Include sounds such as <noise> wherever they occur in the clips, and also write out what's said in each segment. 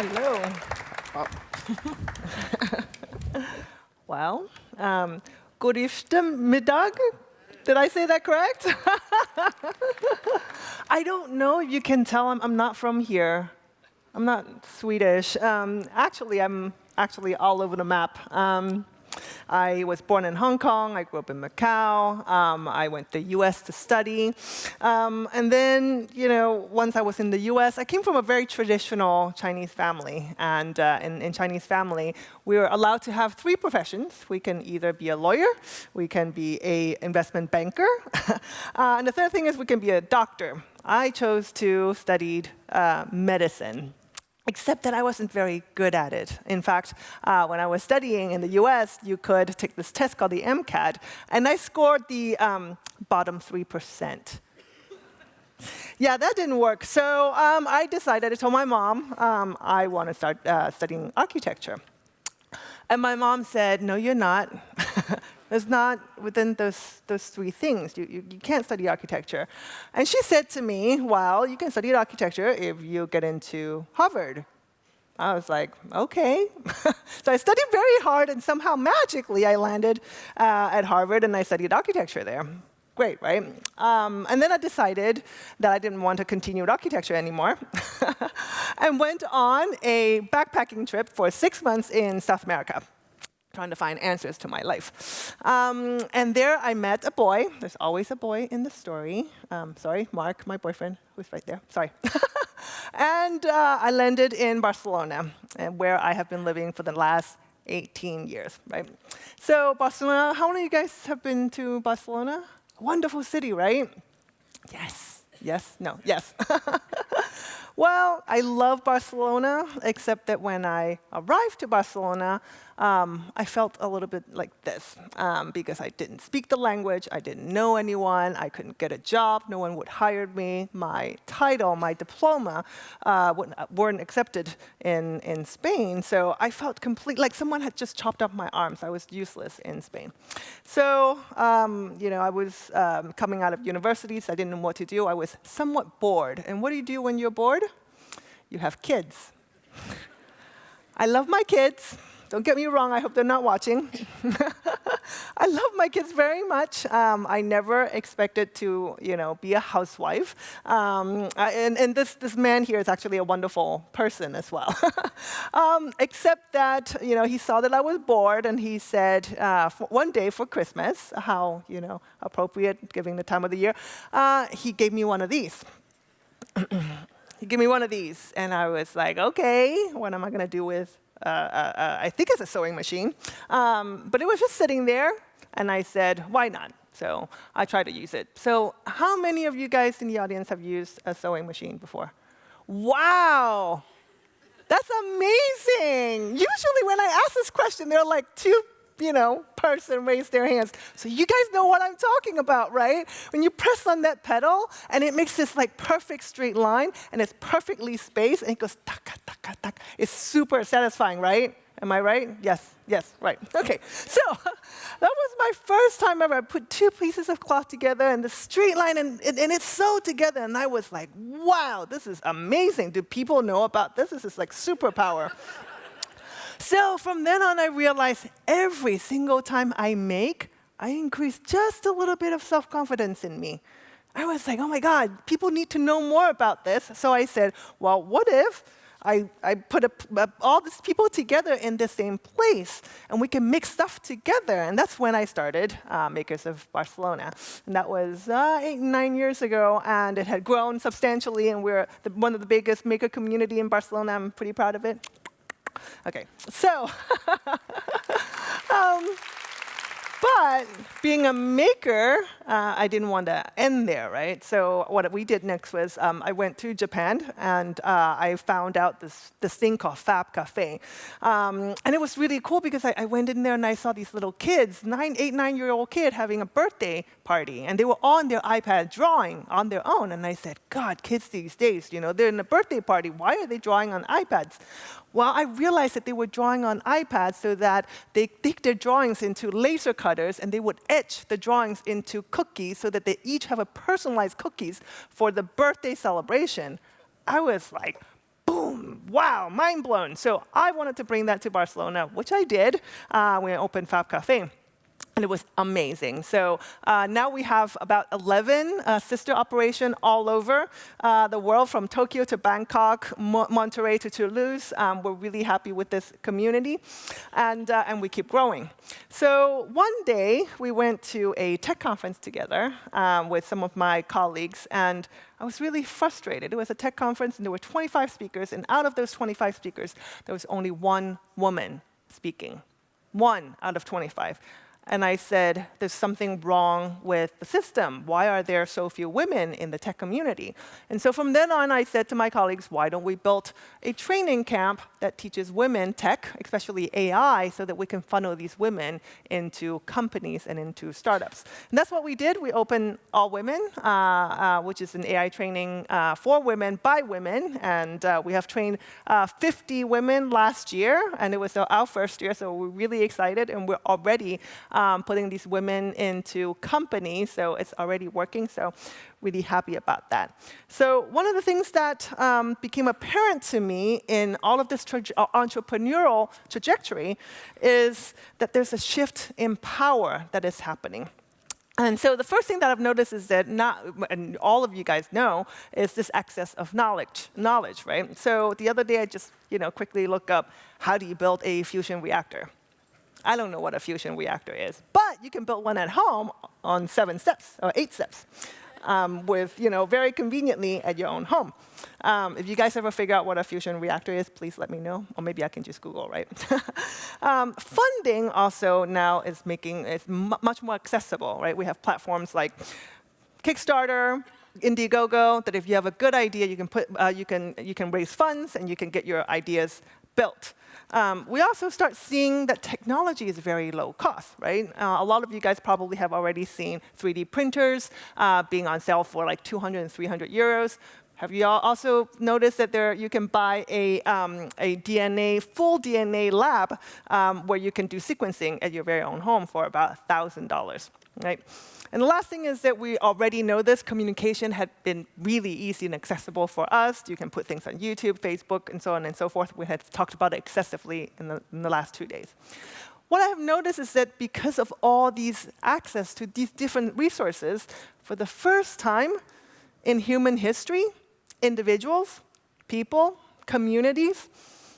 Hello. <laughs> well, um, good middag. Did I say that correct? <laughs> I don't know if you can tell I'm, I'm not from here. I'm not Swedish. Um, actually, I'm actually all over the map. Um, I was born in Hong Kong. I grew up in Macau. Um, I went to the US to study. Um, and then, you know, once I was in the US, I came from a very traditional Chinese family. And uh, in, in Chinese family, we were allowed to have three professions. We can either be a lawyer, we can be a investment banker, <laughs> uh, and the third thing is we can be a doctor. I chose to study uh, medicine except that I wasn't very good at it. In fact, uh, when I was studying in the US, you could take this test called the MCAT, and I scored the um, bottom 3%. yeah, that didn't work. So um, I decided, I told my mom, um, I want to start uh, studying architecture. And my mom said, no, you're not. <laughs> It's not within those, those three things. You, you, you, can't study architecture. And she said to me, well, you can study architecture if you get into Harvard. I was like, OK. <laughs> so I studied very hard, and somehow magically I landed uh, at Harvard, and I studied architecture there. Great, right? Um, and then I decided that I didn't want to continue with architecture anymore, <laughs> and went on a backpacking trip for six months in South America trying to find answers to my life. Um, and there I met a boy. There's always a boy in the story. Um, sorry, Mark, my boyfriend, who's right there. Sorry. <laughs> and uh, I landed in Barcelona, and where I have been living for the last 18 years, right? So Barcelona, how many of you guys have been to Barcelona? Wonderful city, right? Yes, yes, no, yes. <laughs> well, I love Barcelona, except that when I arrived to Barcelona, um, I felt a little bit like this um, because I didn't speak the language, I didn't know anyone, I couldn't get a job, no one would hire me, my title, my diploma uh, weren't accepted in, in Spain, so I felt complete, like someone had just chopped off my arms. I was useless in Spain. So, um, you know, I was um, coming out of universities, I didn't know what to do, I was somewhat bored. And what do you do when you're bored? You have kids. <laughs> I love my kids. Don't get me wrong, I hope they're not watching. <laughs> I love my kids very much. Um, I never expected to, you know, be a housewife. Um, and, and this, this man here is actually a wonderful person as well. <laughs> um, except that, you know, he saw that I was bored and he said, uh, one day for Christmas, how, you know, appropriate given the time of the year, uh, he gave me one of these. <clears throat> he gave me one of these. And I was like, OK, what am I going to do with uh, uh, uh, I think it's a sewing machine. Um, but it was just sitting there, and I said, why not? So I tried to use it. So how many of you guys in the audience have used a sewing machine before? Wow! That's amazing! Usually when I ask this question, there are like two you know, person raised their hands. So you guys know what I'm talking about, right? When you press on that pedal, and it makes this like perfect straight line, and it's perfectly spaced, and it goes taka, taka, taka. It's super satisfying, right? Am I right? Yes, yes, right. OK, so <laughs> that was my first time ever. I put two pieces of cloth together and the straight line, and, and, and, it's sewed together. And I was like, wow, this is amazing. Do people know about this? This is like superpower. So from then on, I realized every single time I make, I increase just a little bit of self-confidence in me. I was like, oh my God, people need to know more about this. So I said, well, what if I, I put a, a, all these people together in the same place, and we can mix stuff together. And that's when I started uh, Makers of Barcelona. And that was uh, eight, nine years ago, and it had grown substantially, and we're the, one of the biggest maker community in Barcelona. I'm pretty proud of it. Okay, so <laughs> um, but being a maker, uh, I didn't want to end there, right? So what we did next was um, I went to Japan and uh, I found out this, this thing called Fab Cafe. Um, and it was really cool because I, I, went in there and I saw these little kids, nine, eight, nine-year-old kid having a birthday party. And they were on their iPad drawing on their own. And I said, God, kids these days, you know, they're in a birthday party. Why are they drawing on iPads? Well, I realized that they were drawing on iPads so that they take their drawings into laser cutters and they would etch the drawings into cookies so that they each have a personalized cookies for the birthday celebration. I was like, boom wow, mind blown. So I wanted to bring that to Barcelona, which I did uh, when I opened Fab Cafe and it was amazing. So uh, now we have about 11 uh, sister operation all over uh, the world, from Tokyo to Bangkok, Mo Monterrey to Toulouse. Um, we're really happy with this community, and, uh, and we keep growing. So one day, we went to a tech conference together um, with some of my colleagues, and I was really frustrated. It was a tech conference, and there were 25 speakers, and out of those 25 speakers, there was only one woman speaking. One out of 25 and I said, there's something wrong with the system. Why are there so few women in the tech community? And so from then on, I said to my colleagues, why don't we build a training camp that teaches women tech, especially AI, so that we can funnel these women into companies and into startups. And that's what we did. We opened All Women, uh, uh, which is an AI training uh, for women by women. And uh, we have trained uh, 50 women last year, and it was our first year, so we're really excited, and we're already um, putting these women into companies, so it's already working, so really happy about that. So one of the things that um, became apparent to me in all of this tra entrepreneurial trajectory is that there's a shift in power that is happening. And so the first thing that I've noticed is that not, and all of you guys know, is this excess of knowledge, knowledge, right? So the other day I just, you know, quickly looked up, how do you build a fusion reactor? I don't know what a fusion reactor is, but you can build one at home on seven steps or eight steps. Um, with, you know, very conveniently at your own home. Um, if you guys ever figure out what a fusion reactor is, please let me know. Or maybe I can just Google, right? <laughs> um, funding also now is making it much more accessible, right? We have platforms like Kickstarter, Indiegogo, that if you have a good idea, you can, put, uh, you can, you can raise funds and you can get your ideas built. Um, we also start seeing that technology is very low cost, right? Uh, a lot of you guys probably have already seen 3D printers uh, being on sale for like 200 and 300 euros. Have you all also noticed that there you can buy a, um, a DNA, full DNA lab um, where you can do sequencing at your very own home for about $1,000, right? And the last thing is that we already know this. Communication had been really easy and accessible for us. You can put things on YouTube, Facebook, and so on and so forth. We had talked about it excessively in the, in the last two days. What I have noticed is that because of all these access to these different resources, for the first time in human history, individuals, people, communities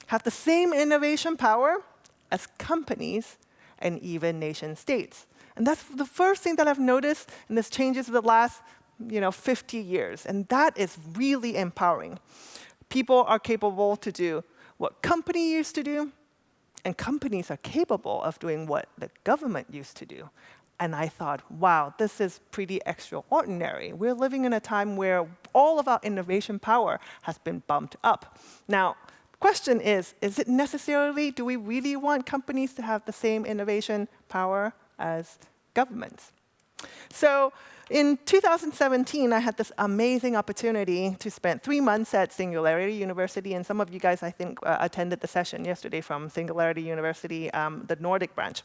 have the same innovation power as companies and even nation states. And that's the first thing that I've noticed in this changes the last you know, 50 years. And that is really empowering. People are capable to do what company used to do, and companies are capable of doing what the government used to do. And I thought, wow, this is pretty extraordinary. We're living in a time where all of our innovation power has been bumped up. Now, question is, is it necessarily, do we really want companies to have the same innovation power as governments. So in 2017, I had this amazing opportunity to spend three months at Singularity University, and some of you guys, I think, uh, attended the session yesterday from Singularity University, um, the Nordic branch.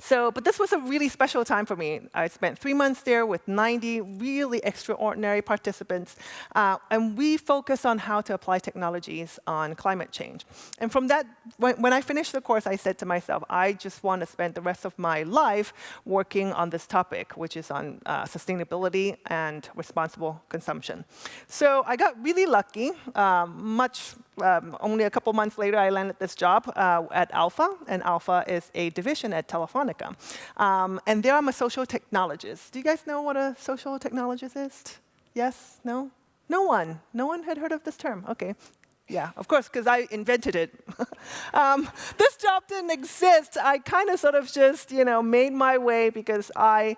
So, but this was a really special time for me. I spent three months there with 90 really extraordinary participants, uh, and we focused on how to apply technologies on climate change. And from that, when, when I finished the course, I said to myself, I just want to spend the rest of my life working on this topic, which is on uh, sustainability and responsible consumption. So I got really lucky, um, much um, only a couple months later, I landed this job uh, at Alpha, and Alpha is a division at Telefonica. Um, and there I'm a social technologist. Do you guys know what a social technologist is? Yes? No? No one? No one had heard of this term? OK. Yeah, of course, because I invented it. <laughs> um, this job didn't exist. I kind of sort of just you know, made my way because I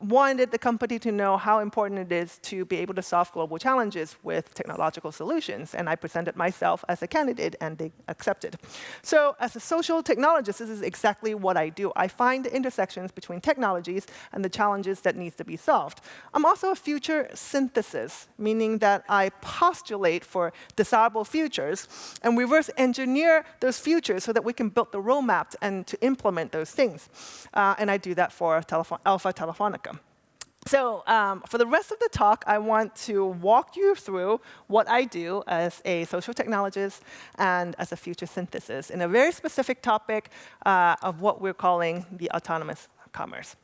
wanted the company to know how important it is to be able to solve global challenges with technological solutions. And I presented myself as a candidate, and they accepted. So as a social technologist, this is exactly what I do. I find the intersections between technologies and the challenges that needs to be solved. I'm also a future synthesis, meaning that I postulate for desirable futures and reverse engineer those futures so that we can build the roadmap and to implement those things. Uh, and I do that for Telefon Alpha Telefonica. So um, for the rest of the talk, I want to walk you through what I do as a social technologist and as a future synthesis in a very specific topic uh, of what we're calling the autonomous commerce.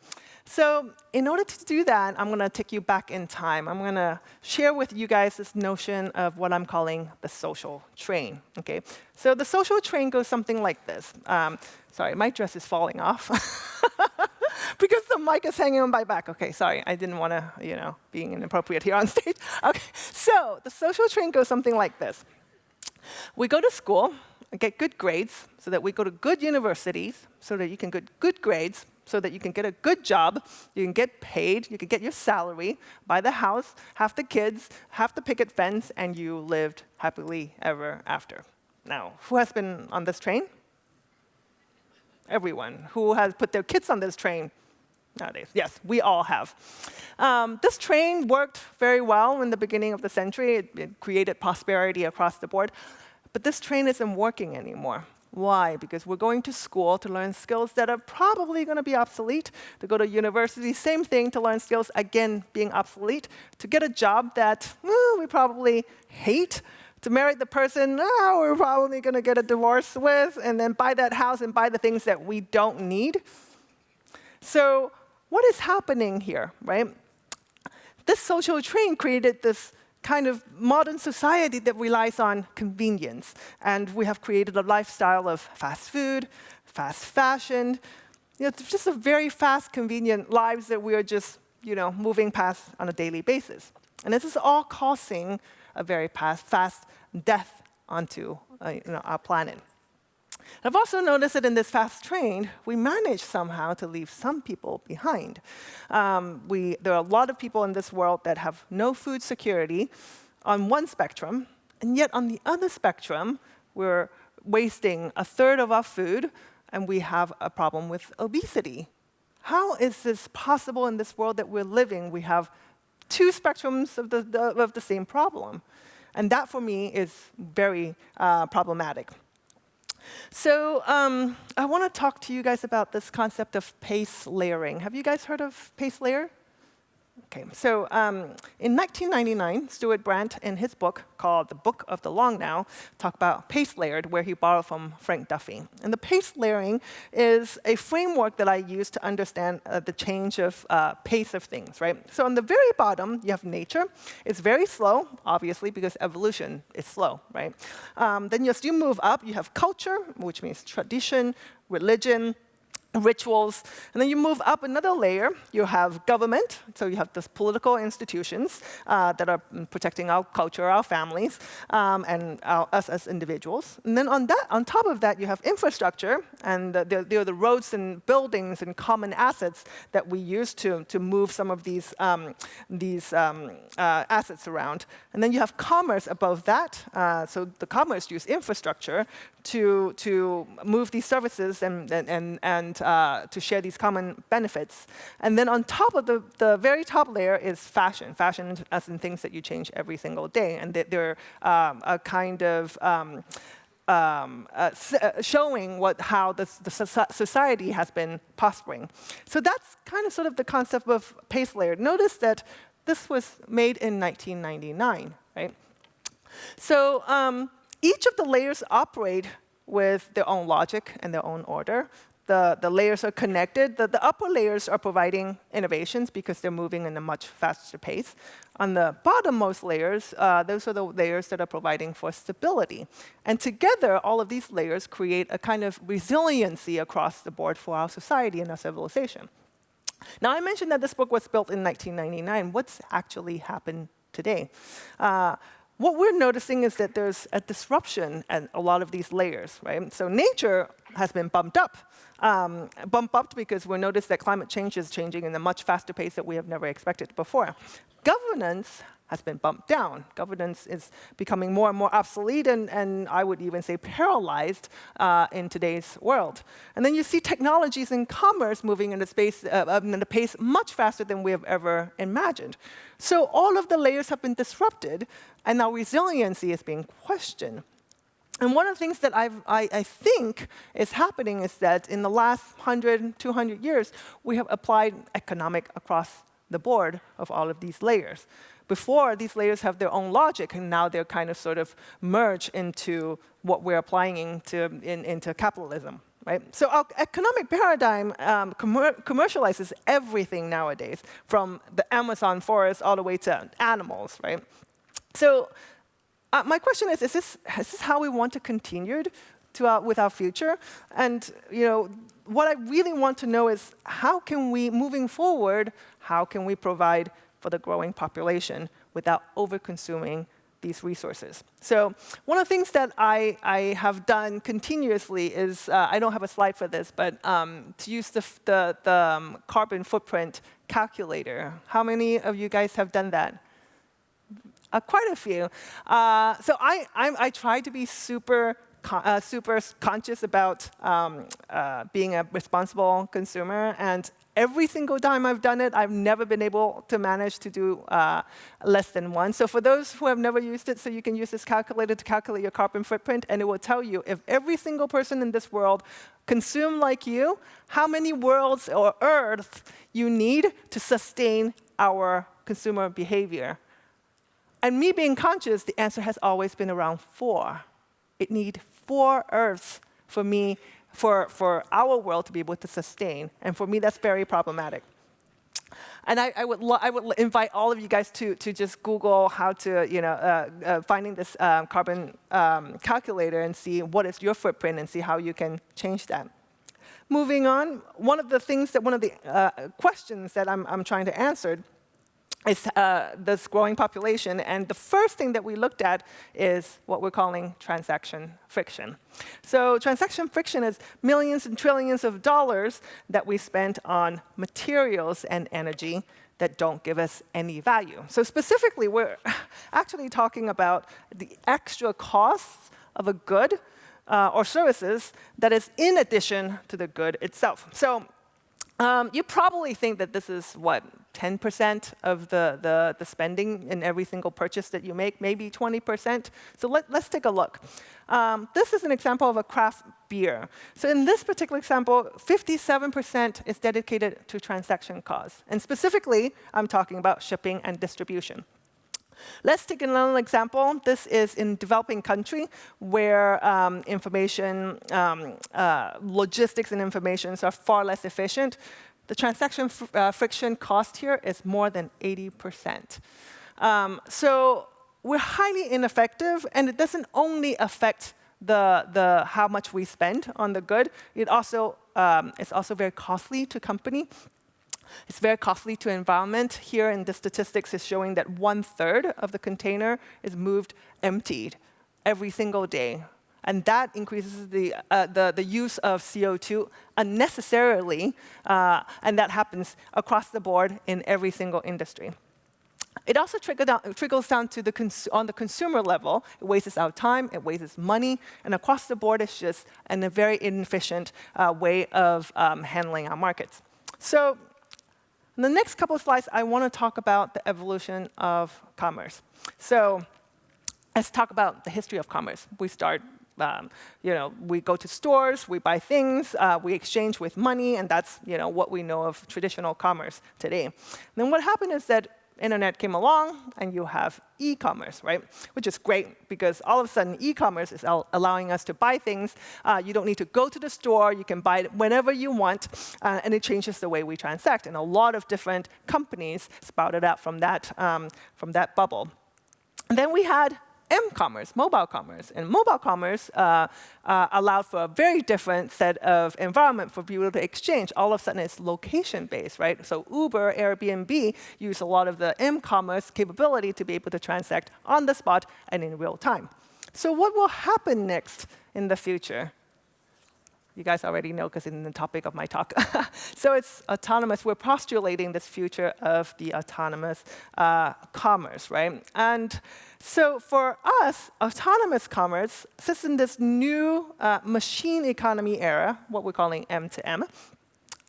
So in order to do that, I'm going to take you back in time. I'm going to share with you guys this notion of what I'm calling the social train. Okay? So the social train goes something like this. Um, sorry, my dress is falling off. <laughs> <laughs> because the mic is hanging on my back. OK, sorry, I didn't want to, you know, being inappropriate here on <laughs> stage. OK, so the social train goes something like this. We go to school, and get good grades, so that we go to good universities, so that you can get good grades, so that you can get a good job, you can get paid, you can get your salary, buy the house, have the kids, have the picket fence, and you lived happily ever after. Now, who has been on this train? Everyone. Who has put their kids on this train nowadays? Yes, we all have. Um, this train worked very well in the beginning of the century. It, it created prosperity across the board. But this train isn't working anymore. Why? Because we're going to school to learn skills that are probably going to be obsolete. To go to university, same thing, to learn skills, again, being obsolete. To get a job that well, we probably hate. To marry the person oh, we're probably going to get a divorce with, and then buy that house and buy the things that we don't need. So what is happening here, right? This social train created this kind of modern society that relies on convenience. And we have created a lifestyle of fast food, fast fashion. You know, it's just a very fast, convenient lives that we are just you know, moving past on a daily basis. And this is all causing a very fast, death onto uh, you know, our planet. I've also noticed that in this fast train, we manage somehow to leave some people behind. Um, we, there are a lot of people in this world that have no food security on one spectrum, and yet on the other spectrum, we're wasting a third of our food, and we have a problem with obesity. How is this possible in this world that we're living? We have two spectrums of the, the of the same problem. And that, for me, is very uh, problematic. So um, I want to talk to you guys about this concept of pace layering. Have you guys heard of pace layer? Okay, so um, in 1999, Stewart Brand, in his book called The Book of the Long Now, talked about pace layered, where he borrowed from Frank Duffy. And the pace layering is a framework that I use to understand uh, the change of uh, pace of things, right? So on the very bottom, you have nature. It's very slow, obviously, because evolution is slow, right? Um, then as you move up, you have culture, which means tradition, religion, rituals. And then you move up another layer. You have government. So you have these political institutions uh, that are protecting our culture, our families, um, and our, us as individuals. And then on, that, on top of that, you have infrastructure. And there, are the roads and buildings and common assets that we use to, to move some of these, um, these um, uh, assets around. And then you have commerce above that. Uh, so the commerce use infrastructure to, to move these services and, and, and uh, to share these common benefits. And then on top of the, the very top layer is fashion. Fashion as in things that you change every single day. And they're um, a kind of um, um, uh, uh showing what, how the, the society has been prospering. So that's kind of sort of the concept of pace layer. Notice that this was made in 1999, right? So um, each of the layers operate with their own logic and their own order. The, the layers are connected. The, the upper layers are providing innovations because they're moving in a much faster pace. On the bottommost layers, uh, those are the layers that are providing for stability. And together, all of these layers create a kind of resiliency across the board for our society and our civilization. Now, I mentioned that this book was built in 1999. What's actually happened today? Uh, what we're noticing is that there's a disruption at a lot of these layers, right? So nature has been bumped up. Um, bumped up because we notice that climate change is changing in a much faster pace that we have never expected before. Governance has been bumped down. Governance is becoming more and more obsolete and, and I would even say paralyzed uh, in today's world. And then you see technologies in commerce moving in a, space, uh, in a pace much faster than we have ever imagined. So all of the layers have been disrupted and now resiliency is being questioned. And one of the things that I've, i I, think is happening is that in the last 100, 200 years, we have applied economic across the board of all of these layers. Before, these layers have their own logic, and now they're kind of sort of merged into what we're applying into, in, into capitalism. Right? So our economic paradigm um, commer commercializes everything nowadays, from the Amazon forest all the way to animals. Right? So uh, my question is, is this, is this how we want to continue to our, with our future? And you know, what I really want to know is, how can we, moving forward, how can we provide for the growing population without over-consuming these resources. So one of the things that I, I have done continuously is, uh, I don't have a slide for this, but um, to use the, the, the um, carbon footprint calculator. How many of you guys have done that? Uh, quite a few. Uh, so I, I'm, I try to be super uh, super conscious about um, uh, being a responsible consumer. And every single time I've done it, I've never been able to manage to do uh, less than one. So for those who have never used it, so you can use this calculator to calculate your carbon footprint, and it will tell you if every single person in this world consume like you, how many worlds or Earths you need to sustain our consumer behavior. And me being conscious, the answer has always been around four. It needs four Earths for me, for, for our world to be able to sustain. And for me, that's very problematic. And I, I, would I would invite all of you guys to, to just Google how to, you know, uh, uh, finding this um, carbon um, calculator and see what is your footprint and see how you can change that. Moving on, one of the things that, one of the uh, questions that I'm, I'm trying to answer is uh, this growing population. And the first thing that we looked at is what we're calling transaction friction. So transaction friction is millions and trillions of dollars that we spend on materials and energy that don't give us any value. So specifically, we're <laughs> actually talking about the extra costs of a good uh, or services that is in addition to the good itself. So um, you probably think that this is, what, 10% of the, the, the, spending in every single purchase that you make, maybe 20%. So let, us take a look. Um, this is an example of a craft beer. So in this particular example, 57% is dedicated to transaction costs. And specifically, I'm talking about shipping and distribution. Let's take another example. This is in developing country where um, information, um, uh, logistics and information are far less efficient. The transaction uh, friction cost here is more than 80%. Um, so we're highly ineffective, and it doesn't only affect the, the how much we spend on the good. It also um, it's also very costly to company it's very costly to environment. Here in the statistics is showing that one third of the container is moved emptied every single day. And that increases the, uh, the, the, use of CO2 unnecessarily, uh, and that happens across the board in every single industry. It also down, trickles down to the on the consumer level. It wastes our time, it wastes money, and across the board, it's just a very inefficient uh, way of um, handling our markets. So in the next couple of slides, I want to talk about the evolution of commerce. So let's talk about the history of commerce. We start, um, you know, we go to stores, we buy things, uh, we exchange with money, and that's, you know, what we know of traditional commerce today. Then what happened is that internet came along and you have e-commerce, right? Which is great because all of a sudden e-commerce is allowing us to buy things. Uh, you don't need to go to the store. You can buy it whenever you want. Uh, and it changes the way we transact. And a lot of different companies sprouted out from that, um, from that bubble. And then we had m-commerce, mobile commerce. And mobile commerce uh, uh, allowed for a very different set of environment for people to exchange. All of a sudden, it's location-based, right? So Uber, Airbnb use a lot of the m-commerce capability to be able to transact on the spot and in real time. So what will happen next in the future? You guys already know because in the topic of my talk. <laughs> so it's autonomous. We're postulating this future of the autonomous uh, commerce, right? And so for us, autonomous commerce sits in this new uh, machine economy era, what we're calling M2M,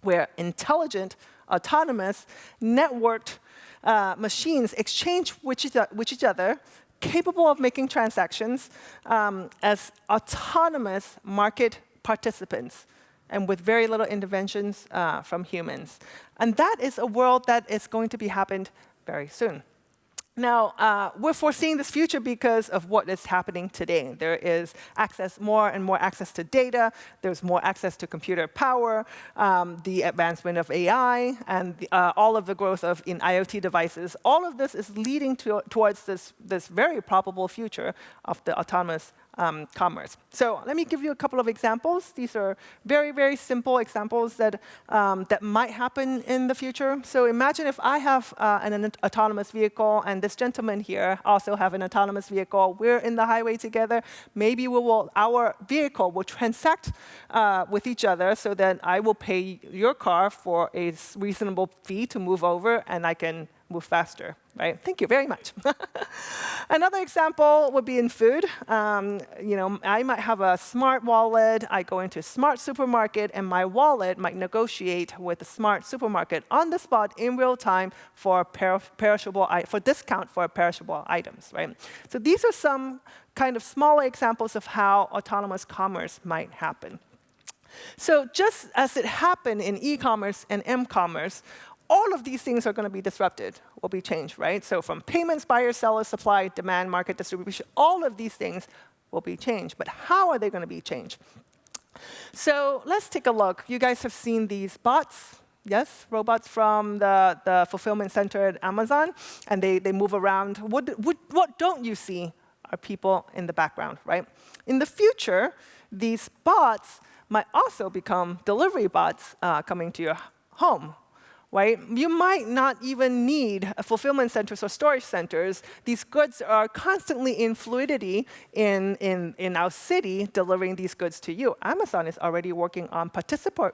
where intelligent, autonomous, networked uh, machines exchange with each, other capable of making transactions um, as autonomous market participants. and with very little interventions uh, from humans. And that is a world that is going to be happened very soon. Now, uh, we're foreseeing this future because of what is happening today. There is access, more and more access to data. There's more access to computer power, um, the advancement of AI, and the, uh, all of the growth of in IoT devices. All of this is leading to, towards this, this very probable future of the autonomous um, commerce. So let me give you a couple of examples. These are very, very simple examples that, um, that might happen in the future. So imagine if I have uh, an, an, autonomous vehicle and this gentleman here also have an autonomous vehicle. We're in the highway together. Maybe we will, our vehicle will transact uh, with each other so that I will pay your car for a reasonable fee to move over and I can move faster, right? Thank you very much. <laughs> Another example would be in food. Um, you know, I might have a smart wallet. I go into a smart supermarket, and my wallet might negotiate with the smart supermarket on the spot in real time for per perishable for discount for perishable items, right? So these are some kind of smaller examples of how autonomous commerce might happen. So just as it happened in e-commerce and m-commerce, all of these things are going to be disrupted, will be changed, right? So from payments, buyer, seller, supply, demand, market, distribution, all of these things will be changed. But how are they going to be changed? So let's take a look. You guys have seen these bots, yes? Robots from the, the fulfillment center at Amazon, and they, they move around. What, what, what don't you see are people in the background, right? In the future, these bots might also become delivery bots uh, coming to your home, right? You might not even need fulfillment centers or storage centers. These goods are constantly in fluidity in, in, in our city, delivering these goods to you. Amazon is already working on participant,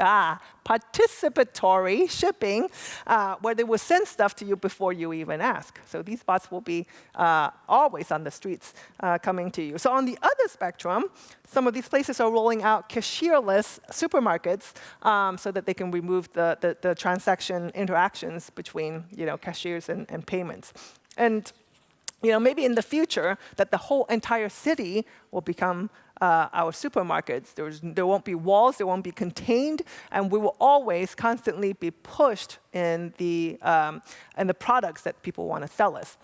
ah, participatory shipping, uh, where they will send stuff to you before you even ask. So these bots will be uh, always on the streets uh, coming to you. So on the other spectrum, some of these places are rolling out cashierless supermarkets um, so that they can remove the, the, the, transaction interactions between you know, cashiers and, and payments. And you know, maybe in the future that the whole entire city will become uh, our supermarkets. There's, there won't be walls, there won't be contained, and we will always constantly be pushed in the, um, in the products that people want to sell us.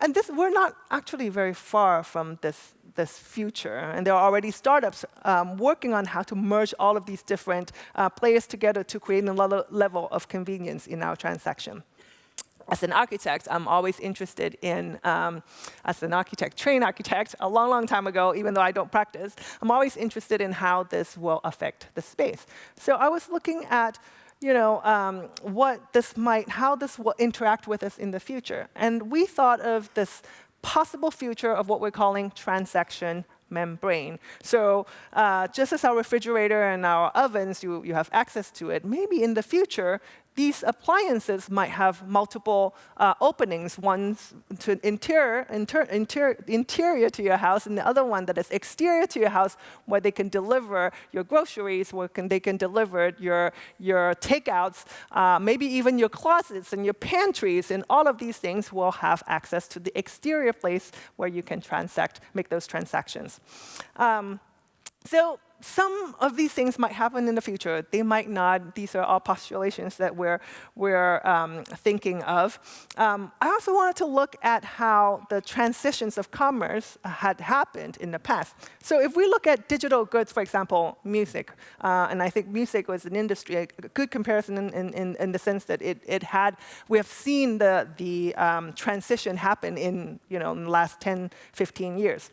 And this, we're not actually very far from this, this future. And there are already startups um, working on how to merge all of these different uh, players together to create a level of convenience in our transaction as an architect, I'm always interested in, um, as an architect, trained architect, a long, long time ago, even though I don't practice, I'm always interested in how this will affect the space. So I was looking at you know, um, what this might, how this will interact with us in the future. And we thought of this possible future of what we're calling transaction membrane. So uh, just as our refrigerator and our ovens, you, you have access to it, maybe in the future, these appliances might have multiple uh, openings, one to interior, inter, interior, interior to your house, and the other one that is exterior to your house, where they can deliver your groceries, where can, they can deliver your, your takeouts, uh, maybe even your closets and your pantries, and all of these things will have access to the exterior place where you can transact, make those transactions. Um, so some of these things might happen in the future. They might not. These are all postulations that we're, we're um, thinking of. Um, I also wanted to look at how the transitions of commerce had happened in the past. So if we look at digital goods, for example, music, uh, and I think music was an industry, a good comparison in, in, in the sense that it, it had, we have seen the, the um, transition happen in, you know, in the last 10, 15 years.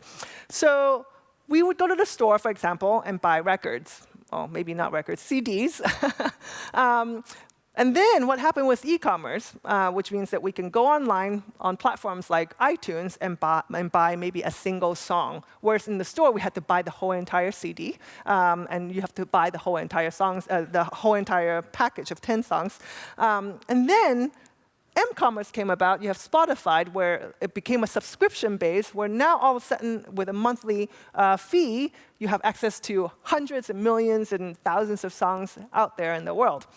So we would go to the store, for example, and buy records. Oh, maybe not records, CDs. <laughs> um, and then what happened with e-commerce, uh, which means that we can go online on platforms like iTunes and buy, and buy, maybe a single song. Whereas in the store, we had to buy the whole entire CD, um, and you have to buy the whole entire songs, uh, the whole entire package of 10 songs. Um, and then m-commerce came about, you have Spotify, where it became a subscription base, where now all of a sudden, with a monthly uh, fee, you have access to hundreds and millions and thousands of songs out there in the world.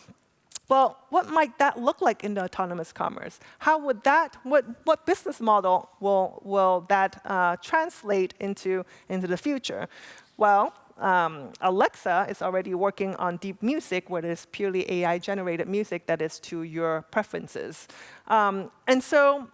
Well, what might that look like in the autonomous commerce? How would that, what, what business model will, will that uh, translate into, into the future? Well, um, Alexa is already working on deep music, where it is purely AI-generated music that is to your preferences. Um, and so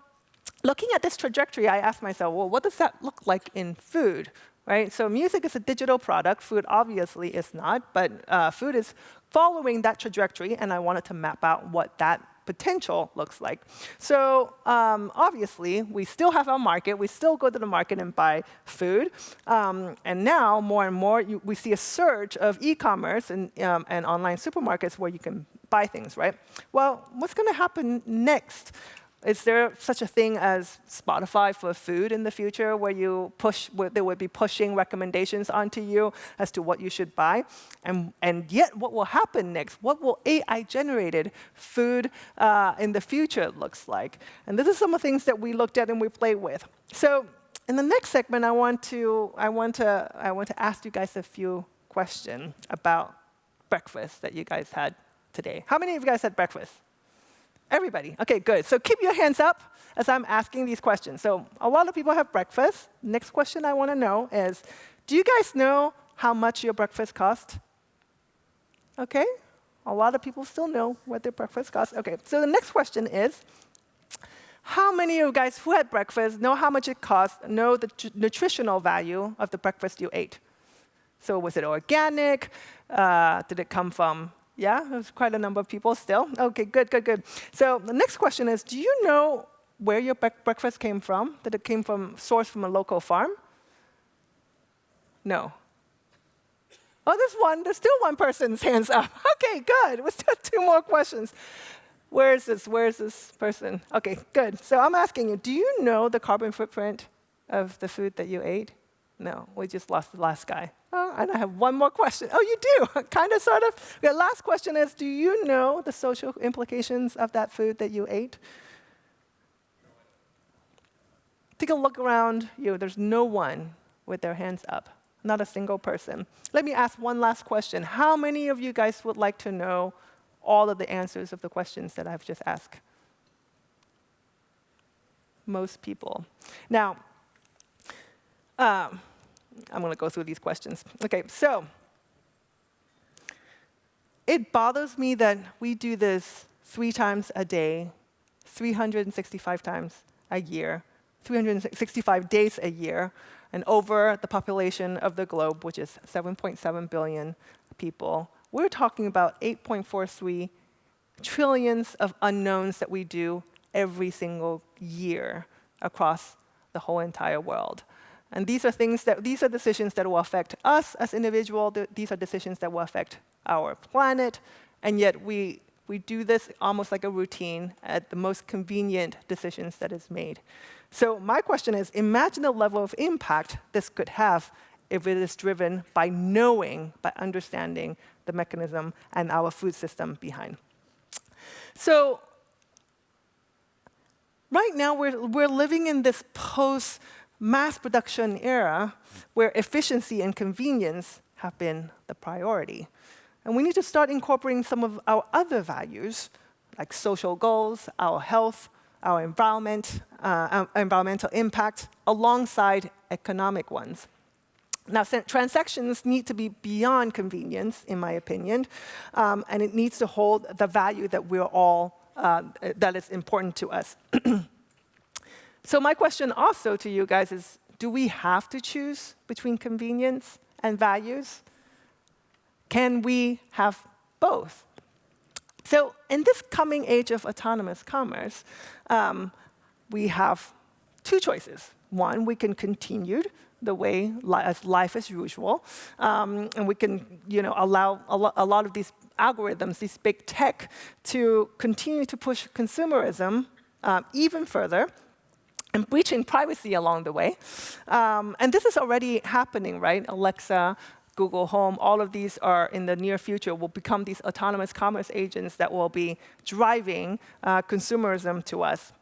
looking at this trajectory, I asked myself, well, what does that look like in food? Right? So music is a digital product. Food obviously is not, but uh, food is following that trajectory, and I wanted to map out what that potential looks like. So um, obviously, we still have our market. We still go to the market and buy food. Um, and now, more and more, you, we see a surge of e-commerce and, um, and online supermarkets where you can buy things, right? Well, what's going to happen next? Is there such a thing as Spotify for food in the future where you push, where they would be pushing recommendations onto you as to what you should buy? And, and yet, what will happen next? What will AI-generated food uh, in the future looks like? And this is some of the things that we looked at and we played with. So in the next segment, I want to, I want to, I want to ask you guys a few questions about breakfast that you guys had today. How many of you guys had breakfast? Everybody. OK, good. So keep your hands up as I'm asking these questions. So a lot of people have breakfast. Next question I want to know is, do you guys know how much your breakfast cost? OK, a lot of people still know what their breakfast costs. OK, so the next question is, how many of you guys who had breakfast know how much it costs, know the nutritional value of the breakfast you ate? So was it organic? Uh, did it come from yeah, there's quite a number of people still. OK, good, good, good. So the next question is, do you know where your breakfast came from? That it came from sourced from a local farm? No. Oh, there's one. There's still one person's hands up. <laughs> OK, good. We still have two more questions. Where is this? Where is this person? OK, good. So I'm asking you, do you know the carbon footprint of the food that you ate? No, we just lost the last guy. Oh, and I have one more question. Oh, you do, <laughs> kind of, sort of. The last question is, do you know the social implications of that food that you ate? Take a look around you. There's no one with their hands up, not a single person. Let me ask one last question. How many of you guys would like to know all of the answers of the questions that I've just asked? Most people. Now, um, I'm going to go through these questions. OK, so it bothers me that we do this three times a day, 365 times a year, 365 days a year, and over the population of the globe, which is 7.7 billion people. We're talking about 8.43 trillions of unknowns that we do every single year across the whole entire world. And these are things that these are decisions that will affect us as individuals. These are decisions that will affect our planet. And yet we we do this almost like a routine at the most convenient decisions that is made. So my question is, imagine the level of impact this could have if it is driven by knowing, by understanding the mechanism and our food system behind. So right now, we're, we're living in this post mass production era where efficiency and convenience have been the priority. And we need to start incorporating some of our other values, like social goals, our health, our environment, uh, environmental impact, alongside economic ones. Now, transactions need to be beyond convenience, in my opinion, um, and it needs to hold the value that we're all, uh, that is important to us. <clears throat> So my question also to you guys is, do we have to choose between convenience and values? Can we have both? So in this coming age of autonomous commerce, um, we have two choices. One, we can continue the way li as life as usual, um, and we can you know, allow a, lo a lot of these algorithms, these big tech, to continue to push consumerism uh, even further and breaching privacy along the way. Um, and this is already happening, right? Alexa, Google Home, all of these are in the near future will become these autonomous commerce agents that will be driving uh, consumerism to us.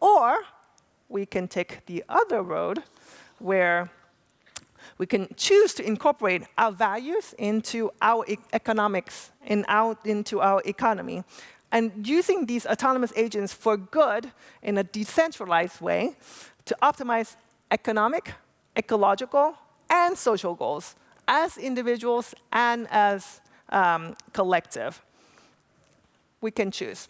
Or we can take the other road where we can choose to incorporate our values into our e economics and out into our economy and using these autonomous agents for good in a decentralized way to optimize economic, ecological, and social goals as individuals and as um, collective. We can choose.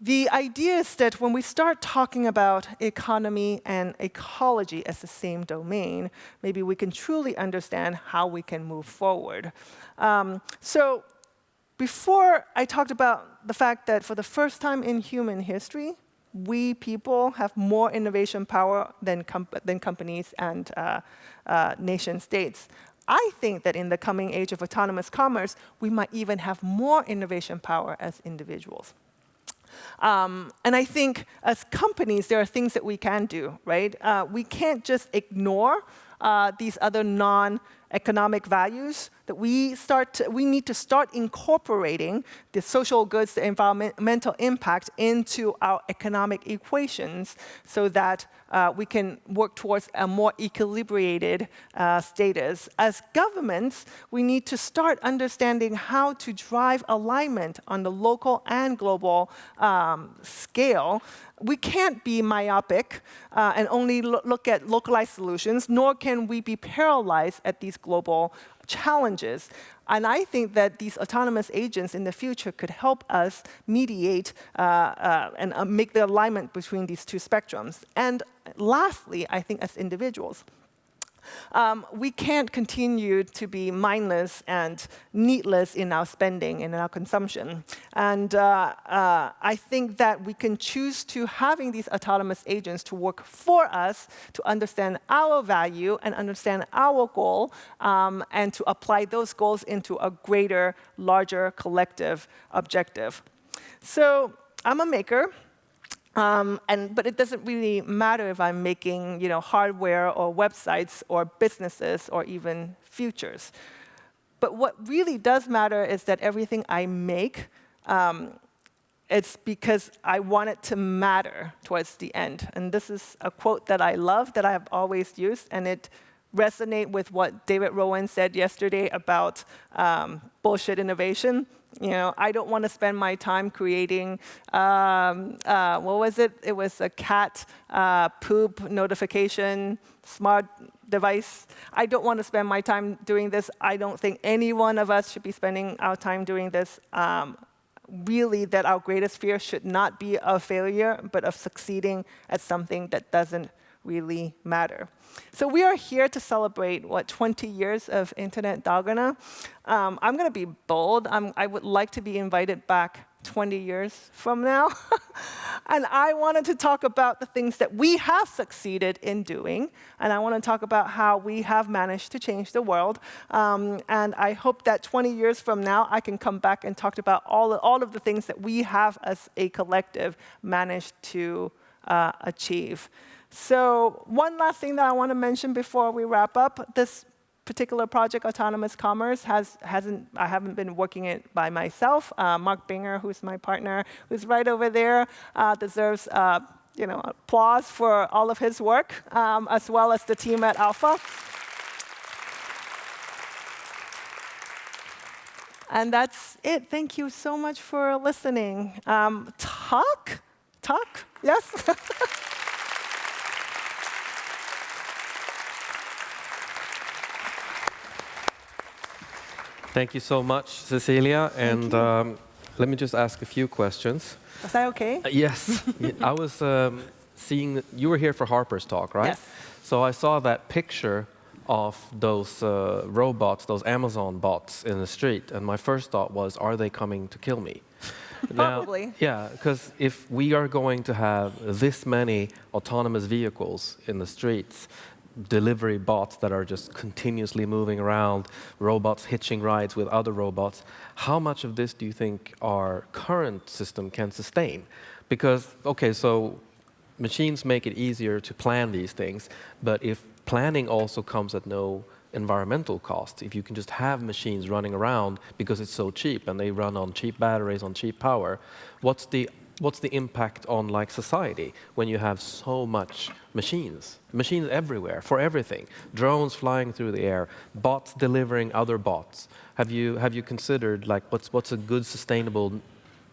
The idea is that when we start talking about economy and ecology as the same domain, maybe we can truly understand how we can move forward. Um, so before I talked about the fact that for the first time in human history, we people have more innovation power than, comp than companies and uh, uh, nation states. I think that in the coming age of autonomous commerce, we might even have more innovation power as individuals. Um, and I think as companies, there are things that we can do, right? Uh, we can't just ignore uh, these other non-economic values that we start to, we need to start incorporating the social goods, the environmental impact into our economic equations so that uh, we can work towards a more equilibrated uh, status. As governments, we need to start understanding how to drive alignment on the local and global um, scale we can't be myopic uh, and only lo look at localized solutions, nor can we be paralyzed at these global challenges. And I think that these autonomous agents in the future could help us mediate uh, uh, and uh, make the alignment between these two spectrums. And lastly, I think as individuals, um, we can't continue to be mindless and needless in our spending and in our consumption. And uh, uh, I think that we can choose to having these autonomous agents to work for us, to understand our value and understand our goal, um, and to apply those goals into a greater, larger collective objective. So I'm a maker. Um, and, but it doesn't really matter if I'm making you know, hardware or websites or businesses or even futures. But what really does matter is that everything I make, um, it's because I want it to matter towards the end. And this is a quote that I love, that I have always used, and it resonates with what David Rowan said yesterday about um, bullshit innovation. You know, I don't want to spend my time creating, um, uh, what was it? It was a cat uh, poop notification smart device. I don't want to spend my time doing this. I don't think any one of us should be spending our time doing this. Um, really, that our greatest fear should not be of failure, but of succeeding at something that doesn't really matter. So we are here to celebrate, what, 20 years of Internet Dagarna. Um, I'm going to be bold. I'm, I would like to be invited back 20 years from now. <laughs> and I wanted to talk about the things that we have succeeded in doing. And I want to talk about how we have managed to change the world. Um, and I hope that 20 years from now, I can come back and talk about all, all of the things that we have as a collective managed to uh, achieve. So one last thing that I want to mention before we wrap up, this particular project, Autonomous Commerce, has, hasn't, I haven't been working it by myself. Uh, Mark Binger, who's my partner, who's right over there, uh, deserves uh, you know, applause for all of his work, um, as well as the team at Alpha. And that's it. Thank you so much for listening. Um, talk? Talk? Yes? <laughs> Thank you so much, Cecilia. and um, let me just ask a few questions. Is that OK? Uh, yes. I was um, seeing, you were here for Harper's talk, right? Yes. So I saw that picture of those uh, robots, those Amazon bots in the street. And my first thought was, are they coming to kill me? <laughs> Probably. Now, yeah, because if we are going to have this many autonomous vehicles in the streets, delivery bots that are just continuously moving around, robots hitching rides with other robots. How much of this do you think our current system can sustain? Because, OK, so machines make it easier to plan these things, but if planning also comes at no environmental cost, if you can just have machines running around because it's so cheap and they run on cheap batteries, on cheap power, what's the what's the impact on like society when you have so much machines, machines everywhere for everything, drones flying through the air, bots delivering other bots. Have you have you considered like what's what's a good sustainable?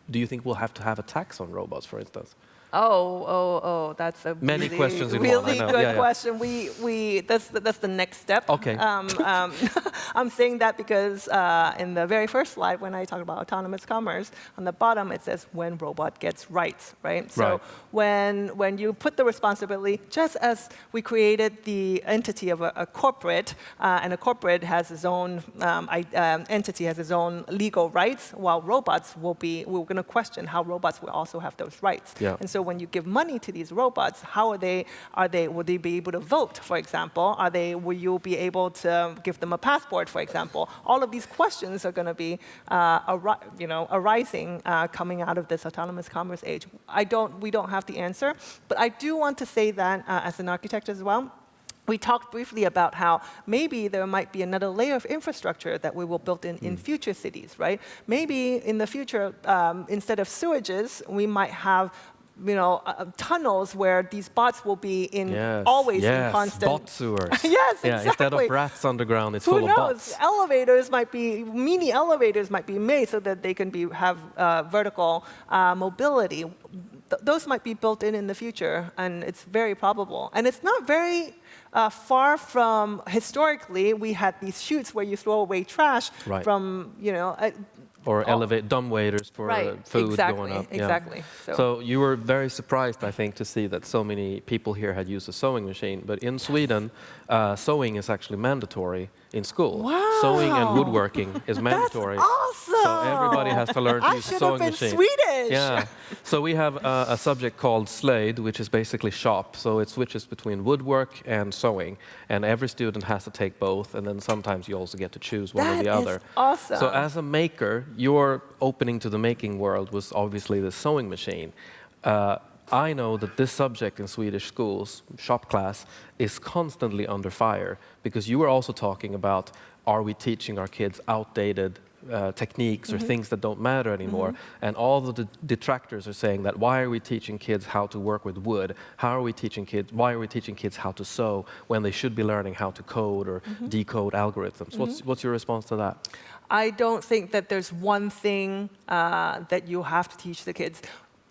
Do you think we'll have to have a tax on robots, for instance? Oh, oh, oh, that's a Many really, questions in one, really know. good Yeah, yeah. question. We, we, that's, the, that's the next step. Okay. Um, um, <laughs> I'm saying that because uh, in the very first slide, when I talk about autonomous commerce, on the bottom it says when robot gets rights, right? So Right. when, when you put the responsibility, just as we created the entity of a, a corporate, uh, and a corporate has its own um, I, um, entity, has its own legal rights, while robots will be, we're going to question how robots will also have those rights. Yeah. And so when you give money to these robots, how are they, are they, will they be able to vote, for example? Are they, will you be able to give them a passport, for example? All of these questions are going to be, uh, you know, arising uh, coming out of this autonomous commerce age. I don't, we don't have the answer, but I do want to say that uh, as an architect as well, we talked briefly about how maybe there might be another layer of infrastructure that we will build in, in future cities, right? Maybe in the future, um, instead of sewages, we might have you know, uh, uh, tunnels where these bots will be in Yes, always yes, in constant. bot sewers. <laughs> Yes, yeah, Instead of rats underground, it's Who full knows? of bots. Elevators might be mini elevators might be made so that they can be have uh, vertical uh, mobility. Th- those might be built in in the future, and it's very probable. And it's not very uh, far from historically we had these chutes where you throw away trash Right. from you know. Uh, Or Oh. elevate dumb waiters for uh, Right, food exactly, going up. yeah. exactly. So- So. you were very surprised, I think, to see that so many people here had used a sewing machine. But in Sweden, uh, sewing is actually mandatory in school. Sewing and woodworking is mandatory. awesome. So everybody has to learn to I use a sewing machine. Swedish. Yeah. So we have uh, a subject called slöjd, which is basically shop. So it switches between woodwork and sewing, and every student has to take both. And then sometimes you also get to choose one or the other. awesome. So as a maker, your opening to the making world was obviously the sewing machine. Uh, I know that this subject in Swedish schools, shop class, is constantly under fire because you were also talking about are we teaching our kids outdated uh, techniques Mm-hmm. or things that don't matter anymore? And all the detractors are saying that why are we teaching kids how to work with wood? How are we teaching kids? Why are we teaching kids how to sew when they should be learning how to code or Mm-hmm. decode algorithms? What's, what's your response to that? I don't think that there's one thing uh, that you have to teach the kids.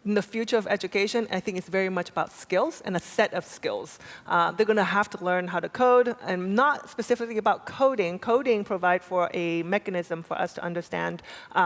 In the future of education, I think it's very much about skills and a set of skills. Uh, they're going to have to learn how to code, and not specifically about coding. Coding provide for a mechanism for us to understand uh,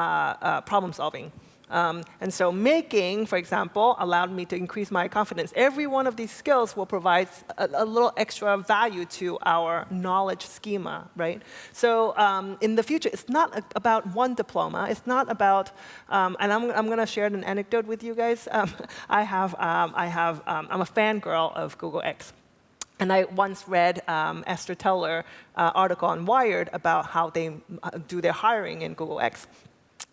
uh, problem solving. Um, and so making, for example, allowed me to increase my confidence. Every one of these skills will provide a, a little extra value to our knowledge schema, right? So um, in the future, it's not about one diploma. It's not about, um, and I'm, I'm going to share an anecdote with you guys. <laughs> Um, I have, um, I have, um, I'm a fangirl of Google X. And I once read um, Astro Teller uh, article on Wired about how they uh, do their hiring in Google X.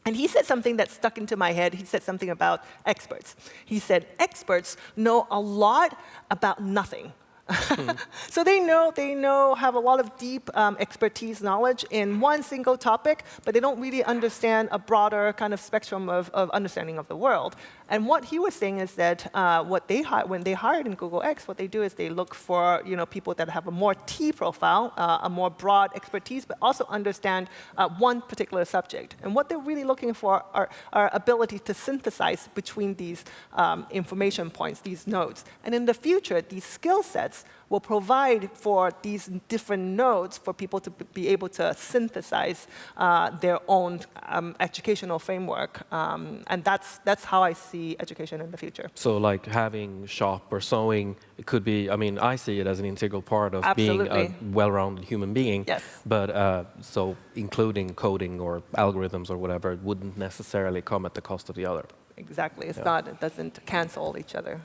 And he said something that stuck into my head. He said something about experts. He said, experts know a lot about nothing. <laughs> so they know, they know, have a lot of deep um, expertise knowledge in one single topic, but they don't really understand a broader kind of spectrum of, of understanding of the world. And what he was saying is that uh, what they when they hired in Google X, what they do is they look for you know people that have a more T profile, uh, a more broad expertise, but also understand uh, one particular subject. And what they're really looking for are, are ability to synthesize between these um, information points, these nodes. And in the future, these skill sets will provide for these different nodes for people to be able to synthesize uh, their own um, educational framework. Um, and that's, that's how I see education in the future. So, like having shop or sewing, it could be. I mean, I see it as an integral part of being a well-rounded human being. Yes. But uh, so, including coding or algorithms or whatever, it wouldn't necessarily come at the cost of the other. Exactly. It's Yeah. not, it doesn't cancel each other.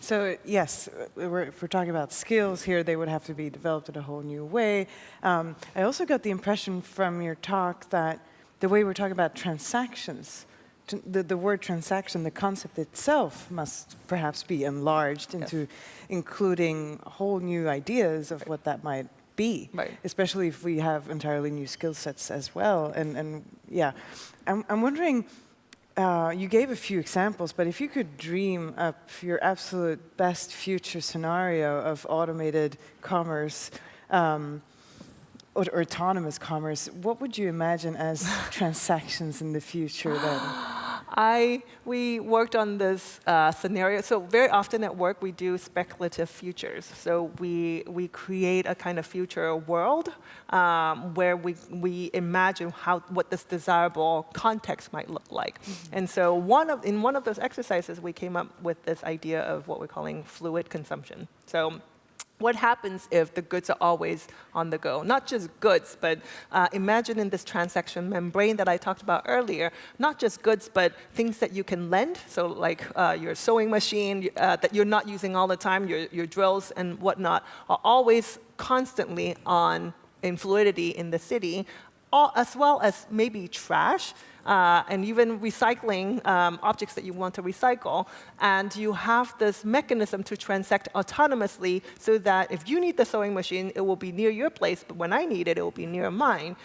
So yes, we're, if we're talking about skills here, they would have to be developed in a whole new way. Um, I also got the impression from your talk that the way we're talking about transactions, the, the word transaction, the concept itself must perhaps be enlarged into including whole new ideas of what that might be, Right. especially if we have entirely new skill sets as well. And, and yeah, I'm, I'm wondering, uh, you gave a few examples, but if you could dream up your absolute best future scenario of automated commerce um, or, or autonomous commerce, what would you imagine as <laughs> transactions in the future then? <gasps> <gasps> <gasps> I, we worked on this uh, scenario. So very often at work, we do speculative futures. So we, we create a kind of future world um, where we, we imagine how, what this desirable context might look like. Mm -hmm. And so one of, in one of those exercises, we came up with this idea of what we're calling fluid consumption. So what happens if the goods are always on the go? Not just goods, but uh, imagine in this transaction membrane that I talked about earlier, not just goods, but things that you can lend, so like uh, your sewing machine uh, that you're not using all the time, your, your drills and whatnot, are always constantly on in fluidity in the city, all, as well as maybe trash uh, and even recycling um, objects that you want to recycle. And you have this mechanism to transact autonomously so that if you need the sewing machine, it will be near your place, but when I need it, it will be near mine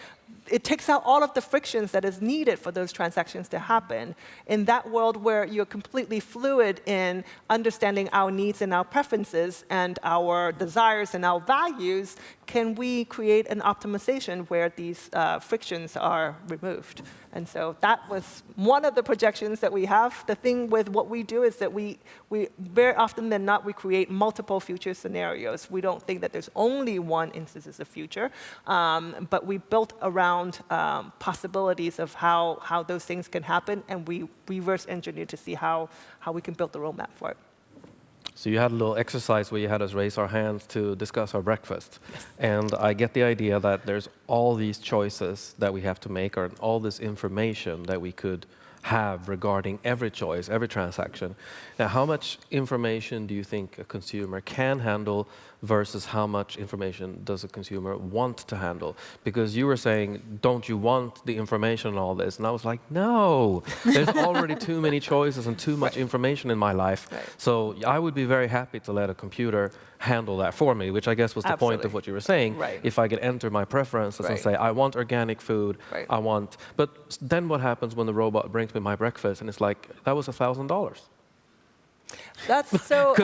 it takes out all of the frictions that is needed for those transactions to happen. In that world where you're completely fluid in understanding our needs and our preferences and our desires and our values, can we create an optimization where these uh, frictions are removed? And so that was one of the projections that we have. The thing with what we do is that we, we very often than not, we create multiple future scenarios. We don't think that there's only one instance of the future, um, but we built around um, possibilities of how, how those things can happen, and we reverse engineer to see how, how we can build the roadmap for it. So you had a little exercise where you had us raise our hands to discuss our breakfast. Yes. And I get the idea that there's all these choices that we have to make, or all this information that we could have regarding every choice, every transaction. Now, how much information do you think a consumer can handle versus how much information does a consumer want to handle? Because you were saying, don't you want the information and all this? And I was like, no, <laughs> there's already too many choices and too much right. information in my life. Right. So I would be very happy to let a computer handle that for me, which I guess was the Absolutely. point of what you were saying. Right. If I could enter my preferences right. and say, I want organic food. I want, but then what happens when the robot brings me my breakfast and it's like, that was a $1,000? That's <laughs> so.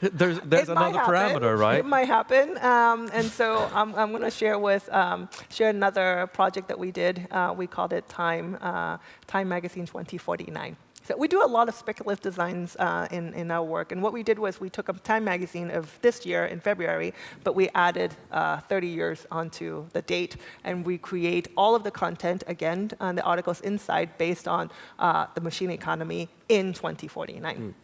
there's <laughs> there's another parameter, right? It might happen, um, and so I'm I'm going to share with um, share another project that we did. Uh, we called it Time uh, Time Magazine 2049. So we do a lot of speculative designs uh, in, in our work. And what we did was we took a Time magazine of this year in February, but we added uh, 30 years onto the date. And we create all of the content, again, on the articles inside based on uh, the machine economy in 2049. Mm.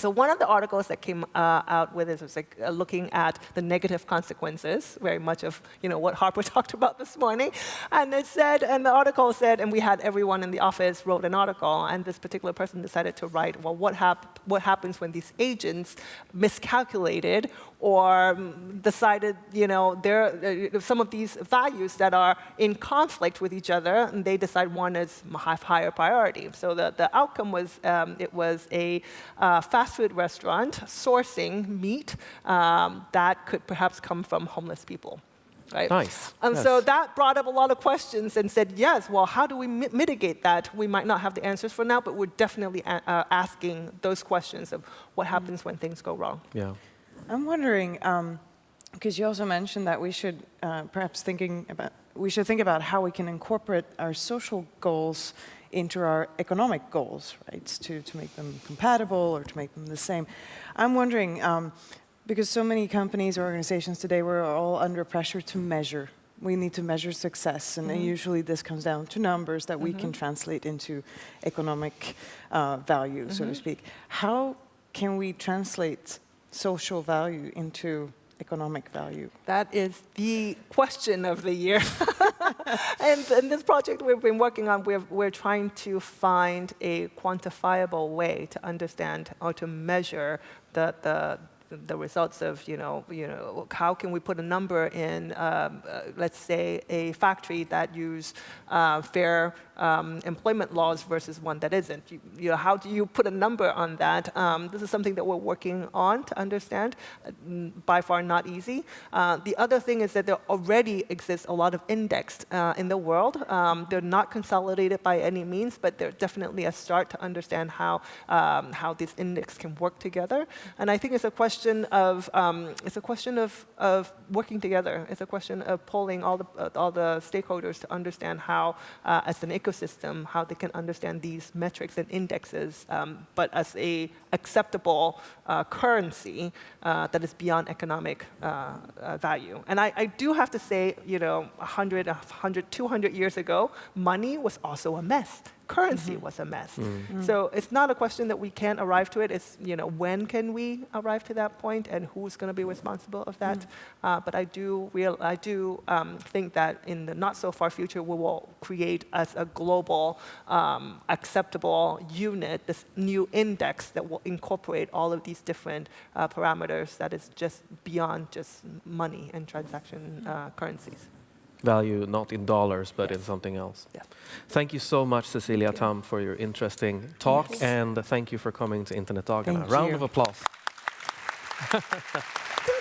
So one of the articles that came uh, out with this was like uh, looking at the negative consequences, very much of you know what Harper <laughs> talked about this morning, and it said, and the article said, and we had everyone in the office wrote an article, and this particular person decided to write, well, what, hap what happens when these agents miscalculated or decided, you know, there uh, some of these values that are in conflict with each other, and they decide one is higher priority. So the, the outcome was um, it was a uh, fast food restaurant sourcing meat um, that could perhaps come from homeless people. Right? Nice. And yes. so that brought up a lot of questions and said, yes, well, how do we mi mitigate that? We might not have the answers for now, but we're definitely uh, asking those questions of what happens when things go wrong. Yeah. I'm wondering, because um, you also mentioned that we should uh, perhaps thinking about, we should think about how we can incorporate our social goals into our economic goals, right, to, to make them compatible or to make them the same. I'm wondering, um, because so many companies or organizations today, we're all under pressure to measure. We need to measure success, and mm -hmm. usually this comes down to numbers that mm -hmm. we can mm-hmm. translate into economic uh, value, mm -hmm. so to mm-hmm. speak. How can we translate social value into economic value? That is the question of the year. <laughs> <laughs> and in this project we've been working on, we're, we're trying to find a quantifiable way to understand or to measure the, the, the results of, you know, you know, how can we put a number in, um, uh, let's say, a factory that use uh, fair um, employment laws versus one that isn't. You, you, know, how do you put a number on that? Um, this is something that we're working on to understand. Uh, by far not easy. Uh, the other thing is that there already exists a lot of indexed uh, in the world. Um, they're not consolidated by any means, but they're definitely a start to understand how, um, how these index can work together. And I think it's a question of, um, it's a question of, of working together. It's a question of pulling all the, all the stakeholders to understand how, uh, as an ecosystem, ecosystem, how they can understand these metrics and indexes, um, but as a acceptable uh, currency uh, that is beyond economic uh, uh, value. And I, I do have to say, you know, 100, 100, 200 years ago, money was also a mess currency was a mess. So it's not a question that we can't arrive to it. It's you know when can we arrive to that point and who's going to be responsible of that. Uh, but I do real I do um, think that in the not so far future we will create as a global um, acceptable unit this new index that will incorporate all of these different uh, parameters that is just beyond just money and transaction uh, currencies. Value not in dollars, but in something else. Yeah. Thank you so much, Cecilia. Tham, for your interesting talk, Yes. and thank you for coming to Internet Dagarna. Round you. of applause. <laughs>